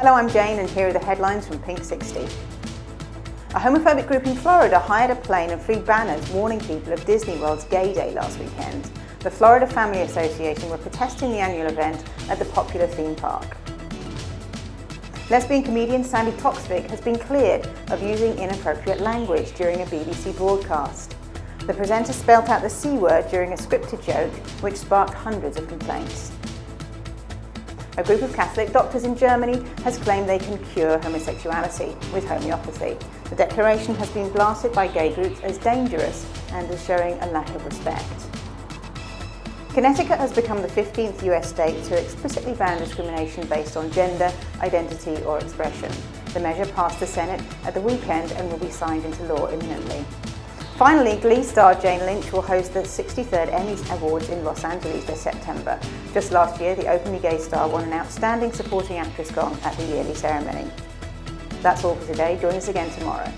Hello, I'm Jane and here are the headlines from Pink 60. A homophobic group in Florida hired a plane and flew banners warning people of Disney World's Gay Day last weekend. The Florida Family Association were protesting the annual event at the popular theme park. Lesbian comedian Sandi Toksvig has been cleared of using inappropriate language during a BBC broadcast. The presenter spelt out the C word during a scripted joke, which sparked hundreds of complaints. A group of Catholic doctors in Germany has claimed they can cure homosexuality with homeopathy. The declaration has been blasted by gay groups as dangerous and as showing a lack of respect. Connecticut has become the 15th US state to explicitly ban discrimination based on gender, identity or expression. The measure passed the Senate at the weekend and will be signed into law imminently. Finally, Glee star Jane Lynch will host the 63rd Emmy Awards in Los Angeles this September. Just last year, the openly gay star won an Outstanding Supporting Actress gong at the yearly ceremony. That's all for today. Join us again tomorrow.